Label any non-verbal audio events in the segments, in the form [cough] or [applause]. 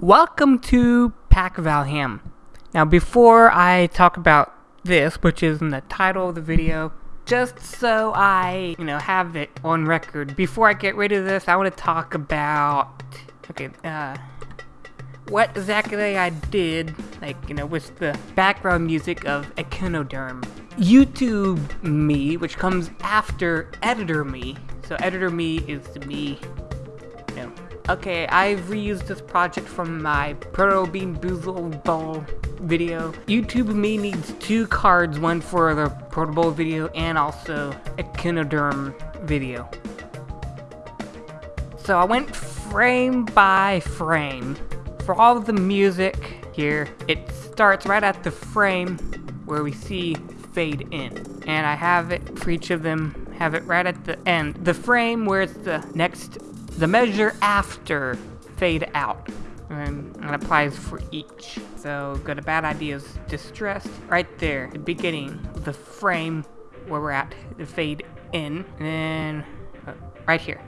Welcome to Pack Valham. Now before I talk about this, which is in the title of the video, just so I, you know, have it on record, before I get rid of this, I want to talk about, okay, uh, what exactly I did, like, you know, with the background music of Echinoderm. YouTube me, which comes after Editor me, so Editor me is me, Okay, I've reused this project from my Proto Bean Boozle Bowl video. YouTube Me needs two cards, one for the Proto Bowl video and also Echinoderm video. So I went frame by frame. For all the music here, it starts right at the frame where we see fade in. And I have it for each of them, have it right at the end. The frame where it's the next the measure after fade out. And that applies for each. So go to bad ideas, distressed, right there, the beginning, the frame where we're at, the fade in, and then uh, right here,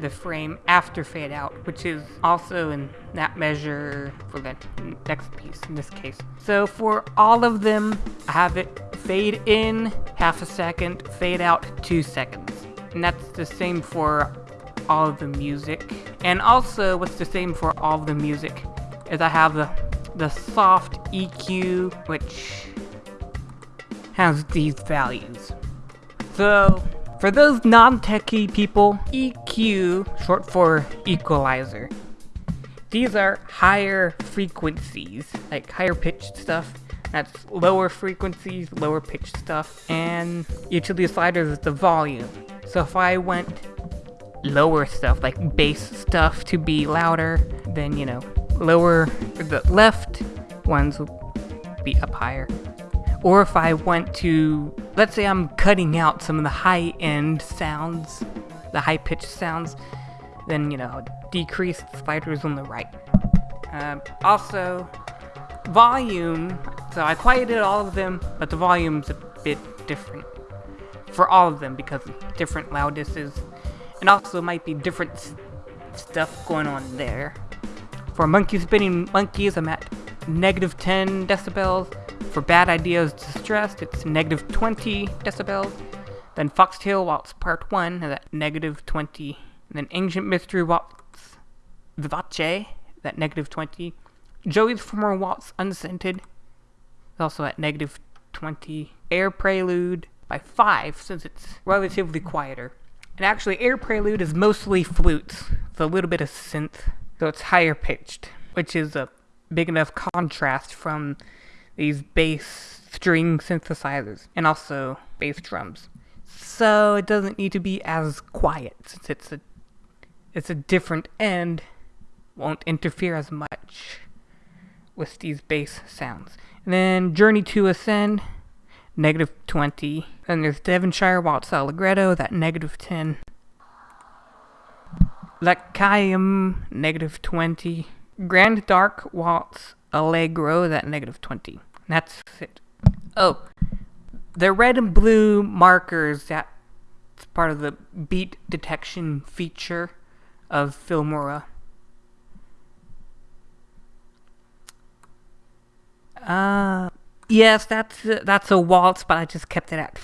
the frame after fade out, which is also in that measure for the next piece in this case. So for all of them, I have it fade in half a second, fade out two seconds. And that's the same for all of the music. And also, what's the same for all the music is I have the, the soft EQ, which has these values. So, for those non-techie people, EQ, short for equalizer, these are higher frequencies, like higher pitched stuff. That's lower frequencies, lower pitched stuff, and each of these sliders is the volume. So if I went lower stuff, like bass stuff to be louder, then, you know, lower, the left ones will be up higher. Or if I want to, let's say I'm cutting out some of the high-end sounds, the high-pitched sounds, then, you know, decrease the sliders on the right. Uh, also, volume, so I quieted all of them, but the volume's a bit different for all of them because different loudnesses and also might be different stuff going on there. For monkey spinning monkeys, I'm at negative 10 decibels. For bad ideas distressed, it's negative 20 decibels. Then Foxtail Waltz Part 1 is at negative 20. And then Ancient Mystery Waltz Vivace at negative 20. Joey's Formal Waltz Unscented is also at negative 20. Air Prelude by 5 since it's relatively quieter. And actually, Air Prelude is mostly flutes, with a little bit of synth, so it's higher pitched, which is a big enough contrast from these bass string synthesizers, and also bass drums. So it doesn't need to be as quiet, since it's a, it's a different end, won't interfere as much with these bass sounds. And then Journey to Ascend, negative 20. Then there's Devonshire Waltz Allegretto, that negative 10. Lacaillum, negative 20. Grand Dark Waltz Allegro, that negative 20. That's it. Oh, the red and blue markers, that's part of the beat detection feature of Filmora. Uh, Yes, that's that's a waltz, but I just kept it at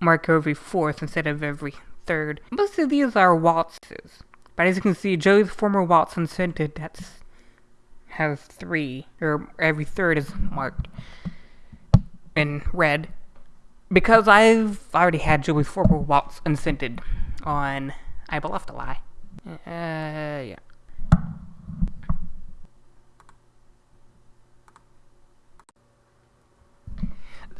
mark every fourth instead of every third. Most of these are waltzes, but as you can see, Joey's formal waltz unscented that's has three, or every third is marked in red. Because I've already had Joey's formal waltz unscented on I Bluff to Lie. Uh, yeah.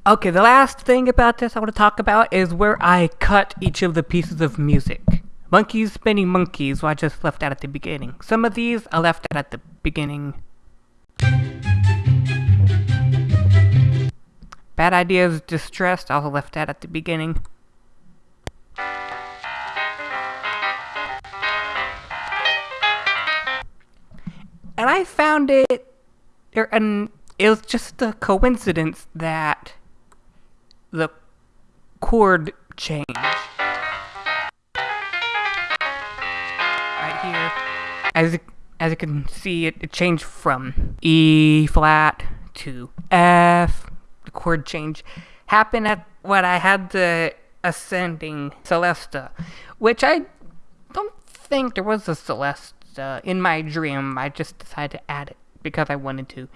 Okay, the last thing about this I want to talk about is where I cut each of the pieces of music. Monkeys spinning monkeys, well, I just left out at the beginning. Some of these I left out at the beginning. Bad ideas, distressed, I also left that at the beginning. And I found it, and it was just a coincidence that the chord change. Right here. As as you can see, it, it changed from E flat to F. The chord change happened at what I had the ascending Celesta, which I don't think there was a Celesta in my dream. I just decided to add it because I wanted to.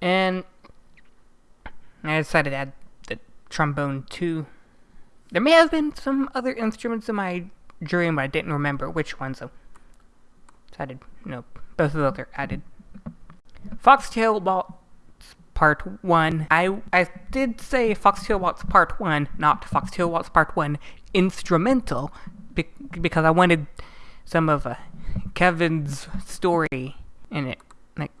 And I decided to add trombone too. There may have been some other instruments in my dream, but I didn't remember which ones. So decided, no, both of those are added. Foxtail Waltz Part 1. I, I did say Foxtail Waltz Part 1, not Foxtail Waltz Part 1 instrumental, be- because I wanted some of uh, Kevin's story in it. Like,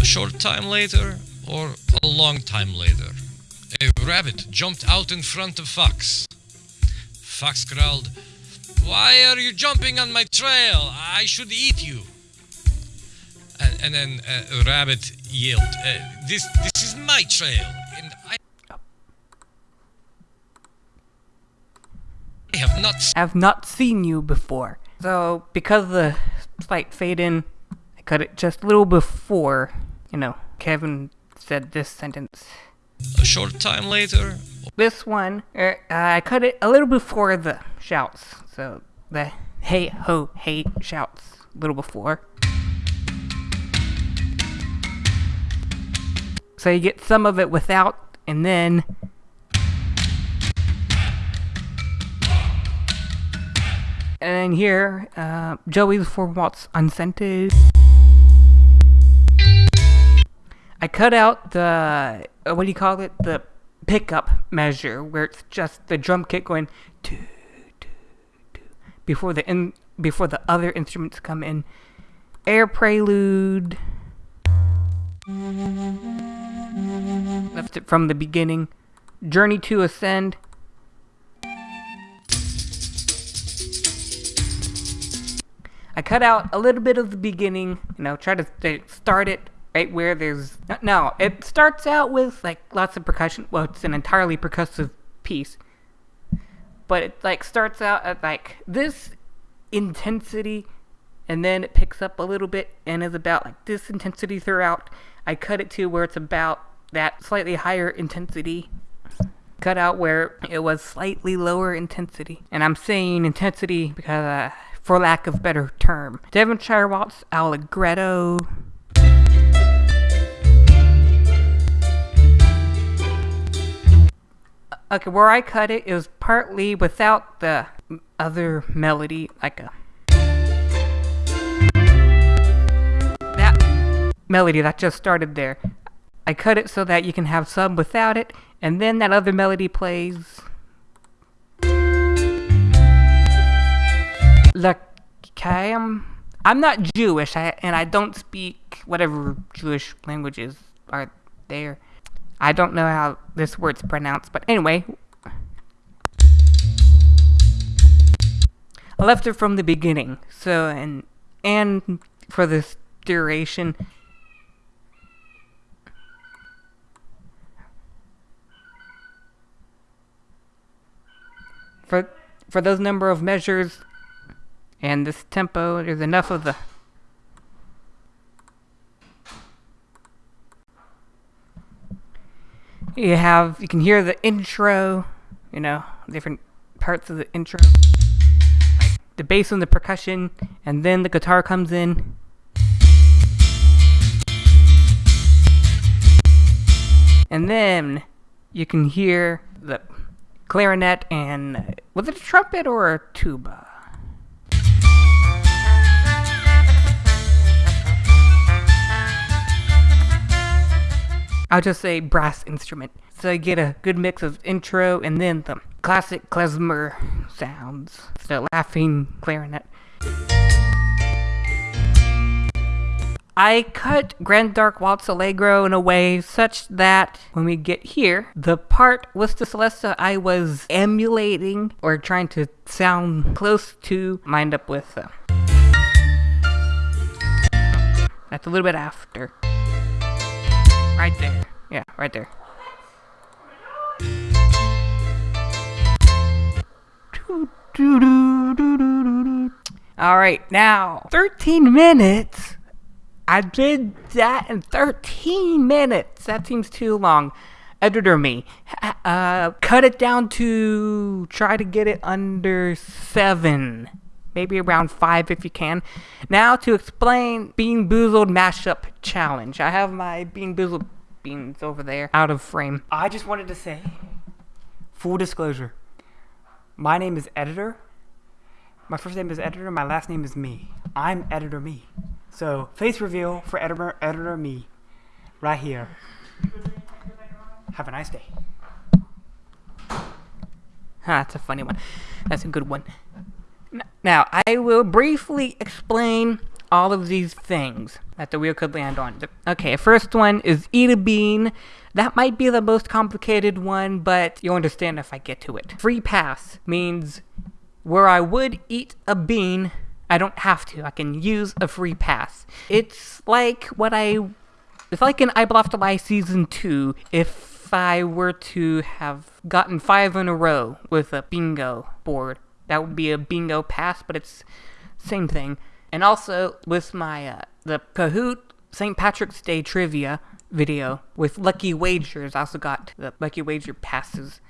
A short time later, or a long time later, a rabbit jumped out in front of Fox. Fox growled, Why are you jumping on my trail? I should eat you. And, and then uh, a rabbit yelled, uh, this, this is my trail, and I I have not have not seen you before. So, because the slight fade in, I cut it just a little before, you know, Kevin said this sentence. A short time later, This one, er, uh, I cut it a little before the shouts. So, the hey ho hey shouts a little before. So you get some of it without, and then And here, uh, Joey's formal waltz unscented. I cut out the uh, what do you call it? The pickup measure where it's just the drum kit going doo, doo, doo, before the in before the other instruments come in. Air prelude. Left it from the beginning. Journey to Ascend. I cut out a little bit of the beginning, you know, try to start it right where there's. No, it starts out with like lots of percussion. Well, it's an entirely percussive piece. But it like starts out at like this intensity and then it picks up a little bit and is about like this intensity throughout. I cut it to where it's about that slightly higher intensity. Cut out where it was slightly lower intensity. And I'm saying intensity because, uh, for lack of better term. Devonshire Waltz Allegretto. Okay, where I cut it is partly without the other melody, like a that melody that just started there. I cut it so that you can have some without it, and then that other melody plays. Look, okay, I'm, I'm not Jewish, I, and I don't speak whatever Jewish languages are there. I don't know how this word's pronounced, but anyway. I left it from the beginning, so, and, and for this duration. For, for those number of measures and this tempo, there's enough of the you have you can hear the intro you know different parts of the intro. Like the bass and the percussion and then the guitar comes in. And then you can hear the clarinet and was it a trumpet or a tuba I'll just say brass instrument. So you get a good mix of intro and then the classic klezmer sounds. The laughing clarinet. I cut Grand Dark Waltz Allegro in a way such that when we get here, the part with the Celesta I was emulating or trying to sound close to, lined up with. Uh, that's a little bit after. Right there. Yeah, right there. All right, now 13 minutes. I did that in 13 minutes. That seems too long. Editor me, uh, cut it down to try to get it under seven, maybe around five if you can. Now to explain Bean Boozled mashup challenge. I have my Bean Boozled beans over there, out of frame. I just wanted to say, full disclosure, my name is Editor. My first name is Editor. My last name is Me. I'm Editor Me. So face reveal for Editor Editor Me, right here. Have a nice day. Ha, that's a funny one. That's a good one. Now, I will briefly explain all of these things that the wheel could land on. Okay, first one is eat a bean. That might be the most complicated one, but you'll understand if I get to it. Free pass means where I would eat a bean, I don't have to. I can use a free pass. It's like what I it's like in I Bluff to Lie Season 2 if I were to have gotten five in a row with a bingo board. That would be a bingo pass, but it's same thing. And also with my uh, the Kahoot St. Patrick's Day trivia video with Lucky Wagers, I also got the Lucky Wager passes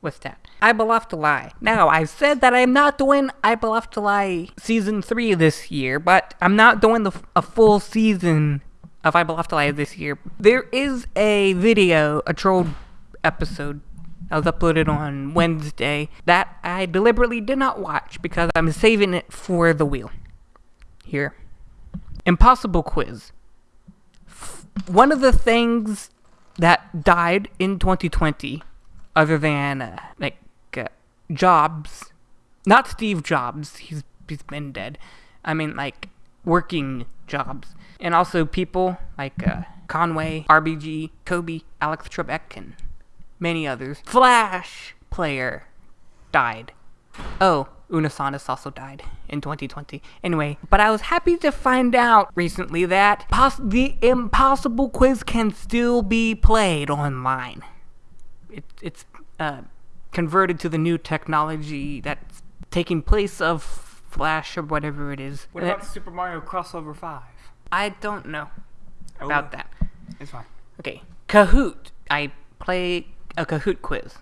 with that. I Bluff to Lie. Now, I said that I'm not doing I Bluff to Lie Season 3 this year, but I'm not doing the, a full season of I Bluff to Lie this year. There is a video, a troll episode that was uploaded on Wednesday that I deliberately did not watch because I'm saving it for the wheel. Here. Impossible quiz. One of the things that died in 2020, other than uh, like uh, Jobs, not Steve Jobs, he's he's been dead. I mean like working jobs, and also people like uh, Conway, RBG, Kobe, Alex Trebek, and many others. Flash player died. Oh, Unasanis also died in 2020. Anyway, but I was happy to find out recently that the impossible quiz can still be played online. It, it's uh, converted to the new technology that's taking place of Flash or whatever it is. What about Super Mario Crossover 5? I don't know about Oh. that. It's fine. Okay, Kahoot. I play a Kahoot quiz.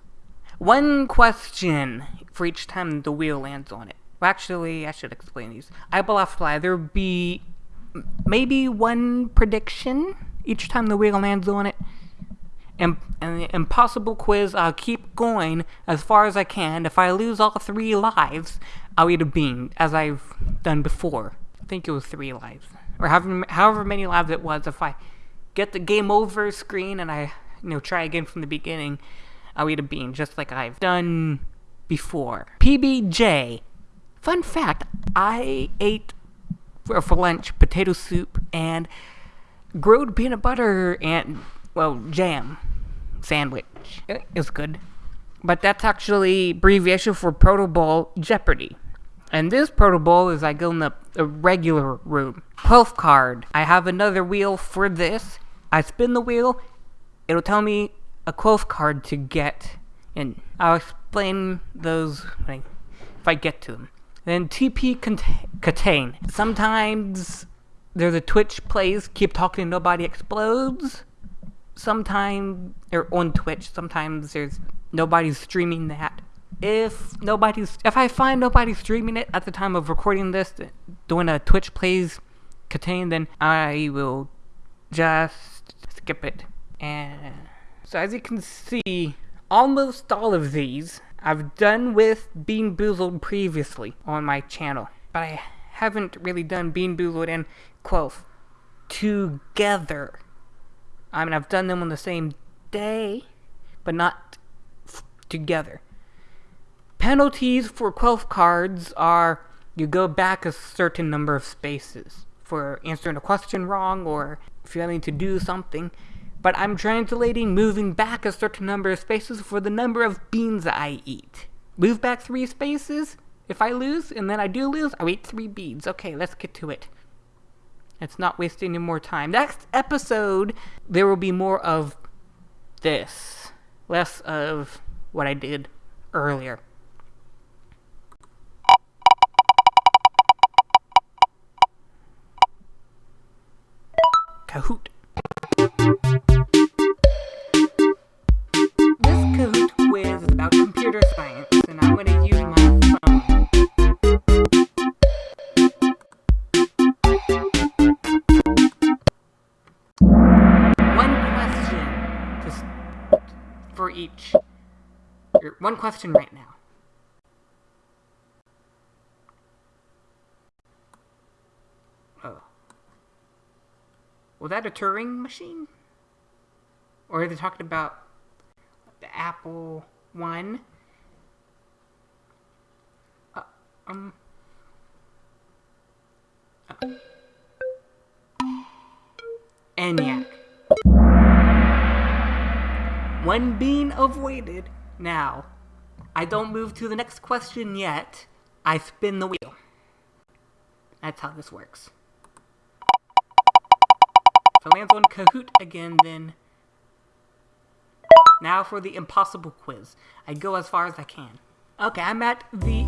One question for each time the wheel lands on it. Well, actually, I should explain these. I bluff fly. There would be maybe one prediction each time the wheel lands on it. And, and the impossible quiz, I'll keep going as far as I can. If I lose all three lives, I'll eat a bean, as I've done before. I think it was three lives. Or however, however many lives it was. If I get the game over screen and I, you know, try again from the beginning, I'll eat a bean, just like I've done before. PBJ. Fun fact, I ate for, for lunch potato soup and grilled peanut butter and, well, jam sandwich. It was good. But that's actually abbreviation for Proto Bowl Jeopardy. And this Proto Bowl is I go in the, the regular room. 12th card. I have another wheel for this. I spin the wheel. It'll tell me a 12th card to get in. I'll explain those I, if I get to them. Then TP cont- contain. Sometimes there's a Twitch plays keep talking nobody explodes sometimes or on Twitch, sometimes there's nobody's streaming that. If nobody's, if I find nobody streaming it at the time of recording this, doing a Twitch plays KTANE, then I will just skip it. And so as you can see, almost all of these I've done with Bean Boozled previously on my channel, but I haven't really done Bean Boozled and Quelf together. I mean, I've done them on the same day, but not together. Penalties for Quelf cards are you go back a certain number of spaces for answering a question wrong or failing to do something but I'm translating moving back a certain number of spaces for the number of beans I eat. Move back three spaces, if I lose, and then I do lose, I eat three beans. Okay, let's get to it. Let's not waste any more time. Next episode, there will be more of this. Less of what I did earlier. Kahoot. One question right now. Oh. Was that a Turing machine? Or are they talking about the Apple One? Uh, um. Uh. ENIAC. One being avoided. Now, I don't move to the next question yet. I spin the wheel. That's how this works. If it lands on Kahoot again, then. Now for the impossible quiz. I go as far as I can. Okay, I'm at the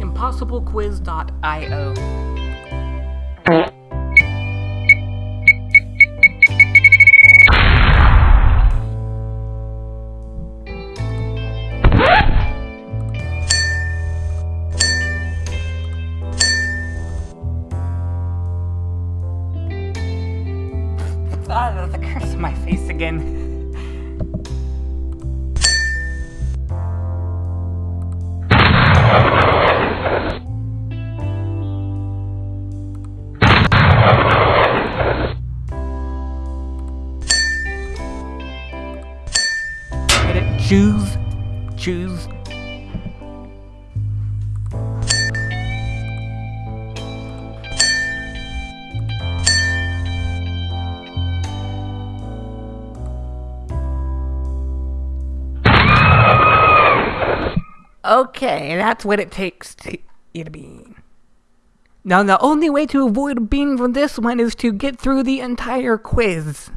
that's what it takes to eat a bean. Now, the only way to avoid a bean from this one is to get through the entire quiz.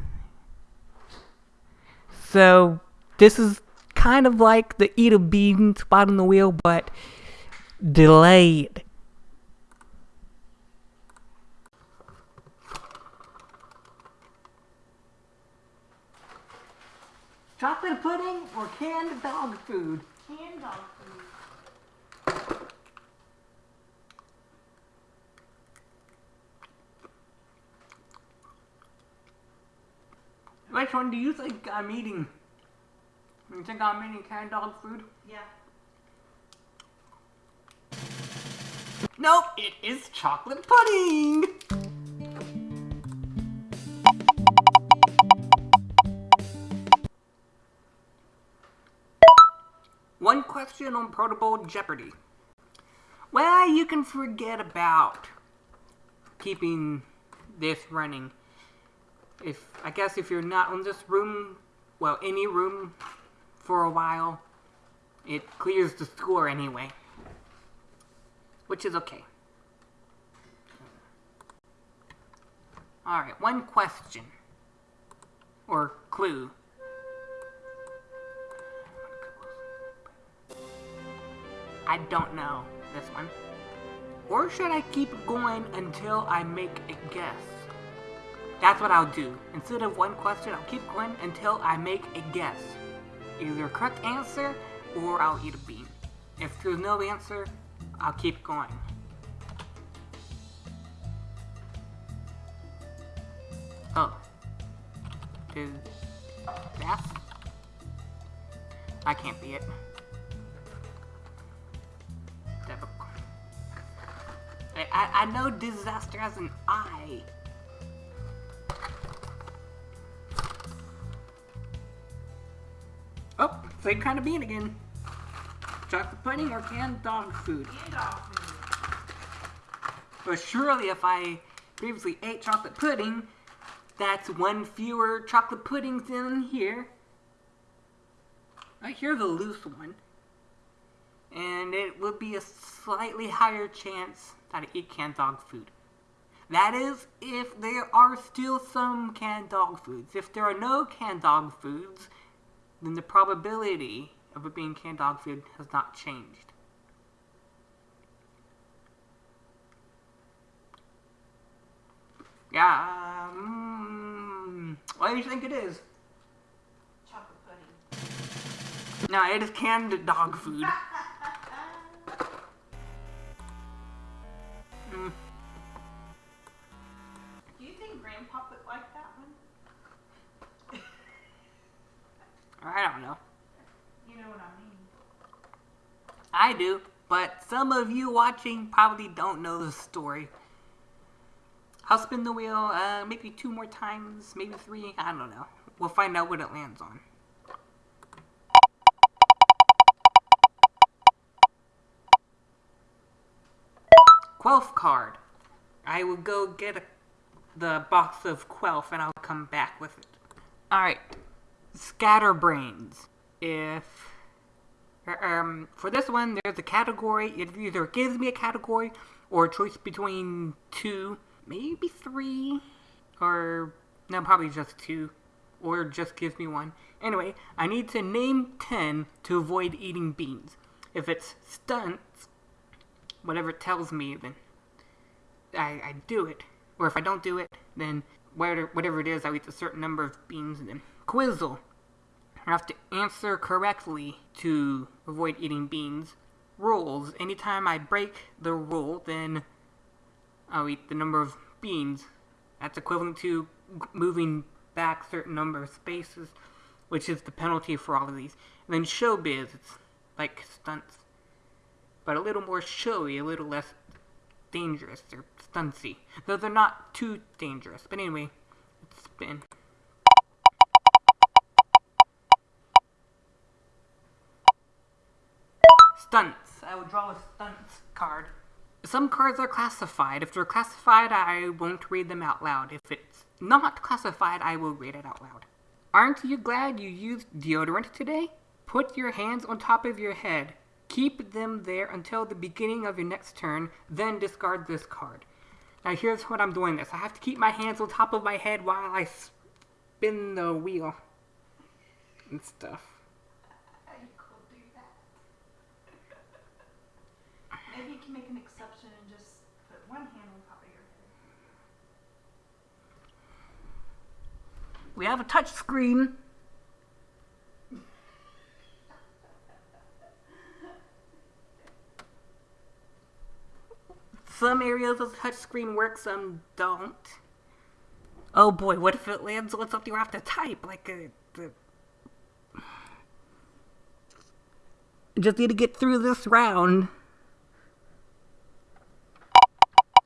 So, this is kind of like the eat a bean spot on the wheel, but delayed. Chocolate pudding or canned dog food? Canned dog food. Which one do you think I'm eating? You think I'm eating canned dog food? Yeah. Nope, it is chocolate pudding! One question on Proto Bowl Jeopardy. Well, you can forget about keeping this running. If I guess if you're not in this room, well, any room for a while, it clears the score anyway which is okay. Alright, one question. Or clue. I don't know this one. Or should I keep going until I make a guess? That's what I'll do. Instead of one question, I'll keep going until I make a guess. Either a correct answer or I'll eat a bean. If there's no answer, I'll keep going. Oh. Is that? I can't be it. I, I, I know disaster has an I. Same kind of bean again. Chocolate pudding or canned dog food? Canned dog food. But surely if I previously ate chocolate pudding, that's one fewer chocolate puddings in here. I hear the loose one. And it would be a slightly higher chance that I eat canned dog food. That is, if there are still some canned dog foods. If there are no canned dog foods, then the probability of it being canned dog food has not changed. Yeah. Mm, What do you think it is? Chocolate pudding. No, it is canned dog food. [laughs] Mm, Do you think Grandpa would like that one? I don't know. You know what I mean. I do, but some of you watching probably don't know the story. I'll spin the wheel uh, maybe two more times, maybe three. I don't know. We'll find out what it lands on. Quelf card. I will go get a, the box of Quelf and I'll come back with it. Alright. Scatterbrains. If um, for this one, there's a category. It either gives me a category or a choice between two, maybe three, or no, probably just two, or just gives me one. Anyway, I need to name 10 to avoid eating beans. If it's stunts, whatever it tells me, then I, I do it. Or if I don't do it, then whatever, whatever it is, I eat a certain number of beans. And then Quizzle. Have to answer correctly to avoid eating beans. Rules. Anytime I break the rule, then I'll eat the number of beans. That's equivalent to moving back certain number of spaces, which is the penalty for all of these. And then showbiz, it's like stunts, but a little more showy, a little less dangerous or stuntsy. Though they're not too dangerous. But anyway, let's spin. Stunts. I will draw a stunts card. Some cards are classified. If they're classified, I won't read them out loud. If it's not classified, I will read it out loud. Aren't you glad you used deodorant today? Put your hands on top of your head. Keep them there until the beginning of your next turn, then discard this card. Now here's what I'm doing this. I have to keep my hands on top of my head while I spin the wheel and stuff. How you could do that? Maybe you can make an exception and just put one hand on top of your head. We have a touch screen. Some areas of the touch screen work, some don't. Oh boy, what if it lands on something we have to type? Like a. The... Just need to get through this round.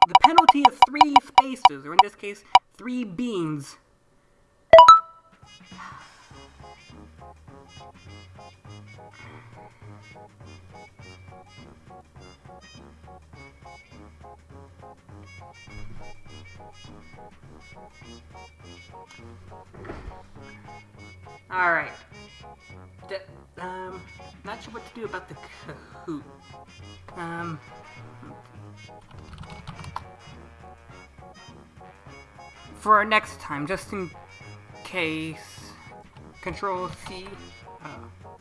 The penalty is three spaces, or in this case, three beans. All right. D- um, not sure what to do about the Kahoot. Um. For next time, just in case. Control C. Uh, oh.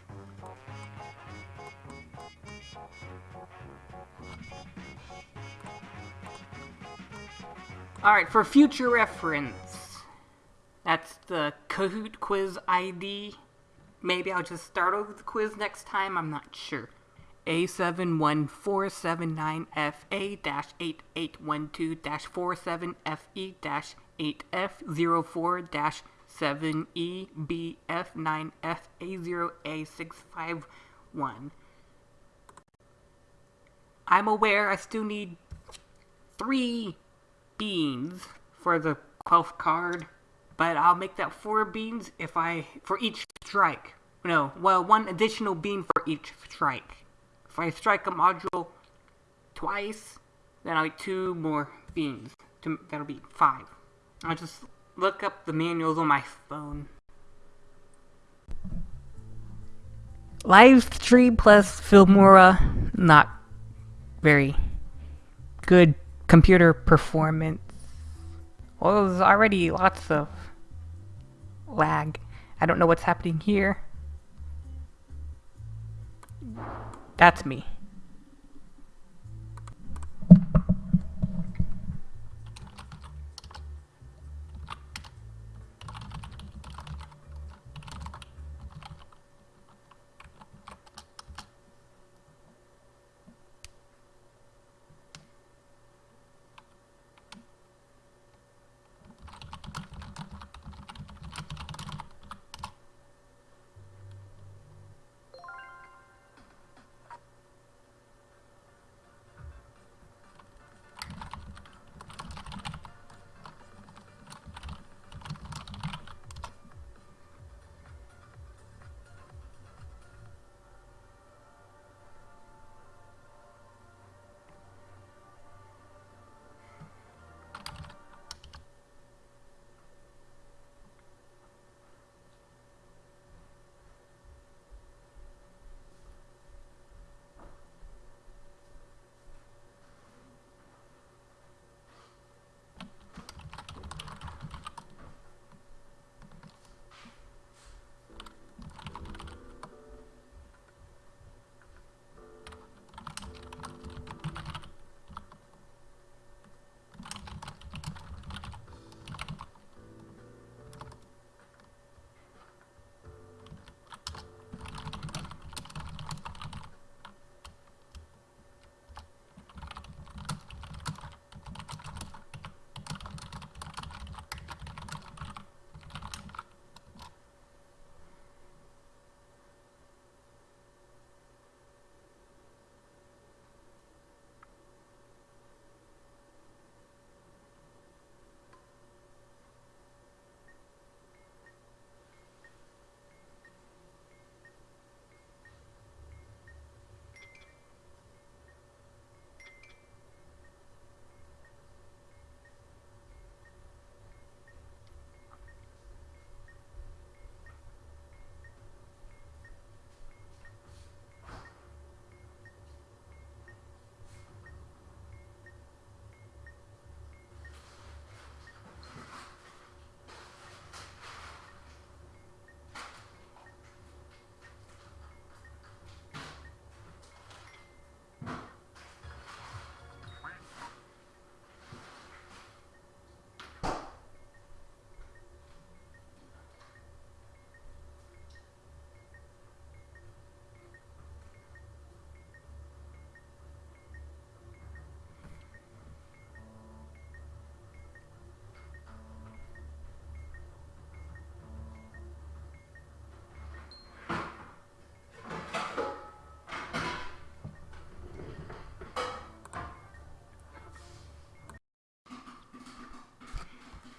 Alright, for future reference, that's the Kahoot quiz ID. Maybe I'll just start over the quiz next time, I'm not sure. A714798-88122-47FE-8F04-7EBF9FA0A651. I'm aware I still need three beans for the Quelf card, but I'll make that four beans if I for each strike. No, well, one additional bean for each strike. If I strike a module twice, then I'll get two more beans. That'll be five. I'll just look up the manuals on my phone. Live stream plus Filmora, not very good computer performance. Well, there's already lots of lag. I don't know what's happening here. That's me.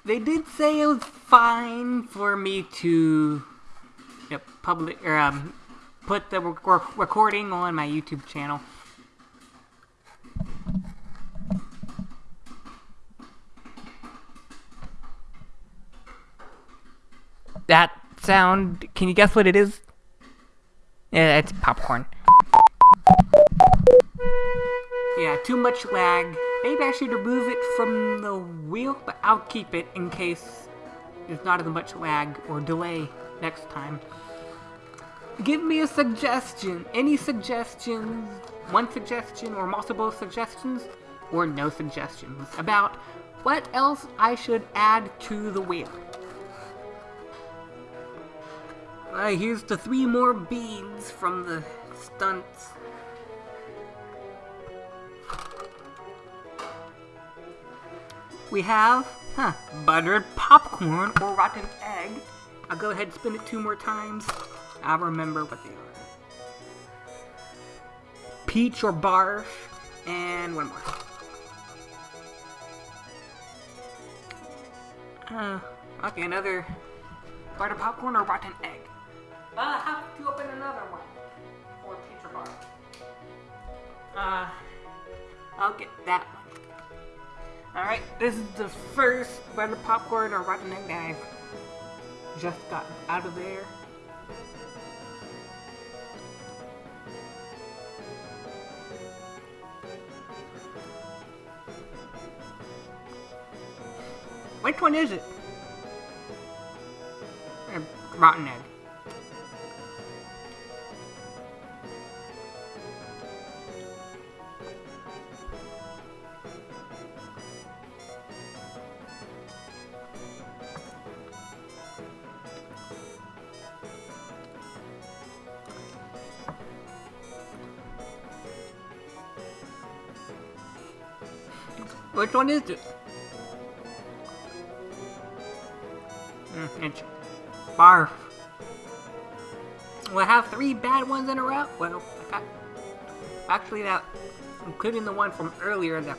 They did say it was fine for me to you know, public or um, put the rec- recording on my YouTube channel. That sound, can you guess what it is? Yeah, it's popcorn. Yeah, too much lag. Maybe I should remove it from the wheel, but I'll keep it in case there's not as much lag or delay next time. Give me a suggestion. Any suggestions? One suggestion or multiple suggestions? Or no suggestions about what else I should add to the wheel. Alright, here's the three more beads from the stunts. We have, huh, buttered popcorn or rotten egg. I'll go ahead and spin it two more times. I'll remember what they are. Peach or barf, and one more. Uh, okay, another buttered popcorn or rotten egg. But I have to open another one Or peach or barf. Uh, I'll get that one. Alright, this is the first buttered popcorn or rotten egg that I've just got out of there. Which one is it? One is it? Mm, it's barf. Will I have three bad ones in a row? Well, I got, actually that, including the one from earlier that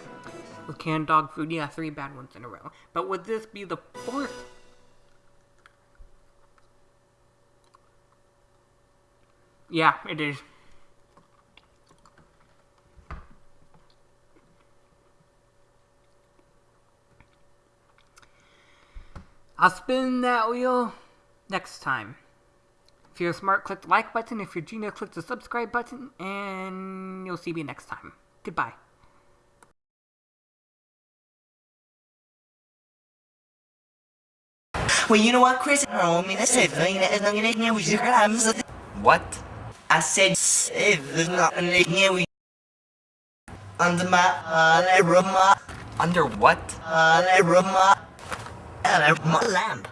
was canned dog food, yeah, three bad ones in a row. But would this be the fourth? Yeah, it is. I'll spin that wheel next time. If you're smart, click the like button. If you're genius, click the subscribe button. And you'll see me next time. Goodbye. Well, you know what, Chris? I said, What? I said, there's nothing here. We under my uh, Under what? Room, uh, lamp.